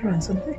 quiero something?